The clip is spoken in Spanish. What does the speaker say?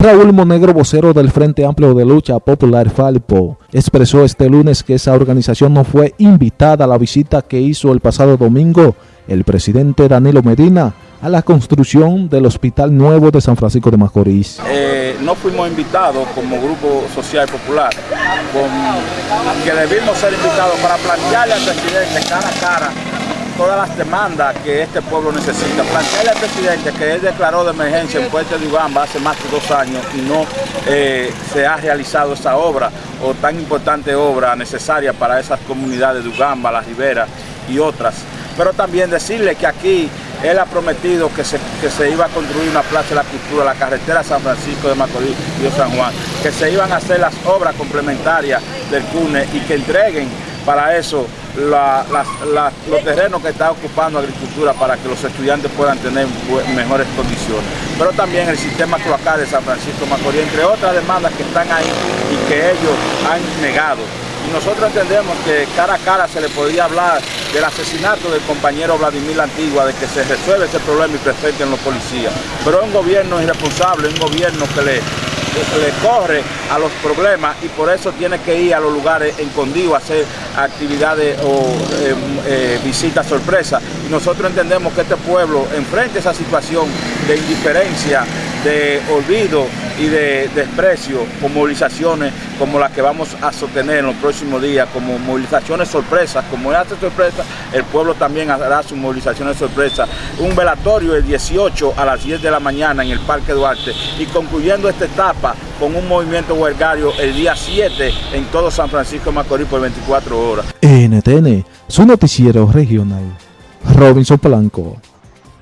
Raúl Monegro, vocero del Frente Amplio de Lucha Popular Falpo, expresó este lunes que esa organización no fue invitada a la visita que hizo el pasado domingo el presidente Danilo Medina a la construcción del Hospital Nuevo de San Francisco de Macorís. Eh, no fuimos invitados como Grupo Social Popular, que debimos ser invitados para plantearle al presidente cara a cara todas las demandas que este pueblo necesita. Plantearle al presidente que él declaró de emergencia en Puente de Ugamba hace más de dos años y no eh, se ha realizado esa obra o tan importante obra necesaria para esas comunidades de Ugamba, La Ribera y otras. Pero también decirle que aquí él ha prometido que se, que se iba a construir una plaza de la cultura, la carretera San Francisco de Macorís y San Juan, que se iban a hacer las obras complementarias del CUNE y que entreguen para eso los terrenos que está ocupando agricultura para que los estudiantes puedan tener mejores condiciones. Pero también el sistema cloacal de San Francisco Macorís, entre otras demandas que están ahí y que ellos han negado. Y nosotros entendemos que cara a cara se le podría hablar del asesinato del compañero Vladimir Antigua, de que se resuelve ese problema y presenten los policías. Pero es un gobierno irresponsable, un gobierno que le le corre a los problemas y por eso tiene que ir a los lugares escondidos a hacer actividades o em, eh, visitas sorpresas. Y nosotros entendemos que este pueblo enfrente esa situación de indiferencia, de olvido y de desprecio con movilizaciones como las que vamos a sostener en los próximos días, como movilizaciones sorpresas, como hace sorpresa, el pueblo también hará sus movilizaciones sorpresas. Un velatorio el 18 a las 10 de la mañana en el Parque Duarte y concluyendo esta etapa con un movimiento huelgario el día 7 en todo San Francisco de Macorís por 24 horas. NTN, su noticiero regional. Robinson Polanco.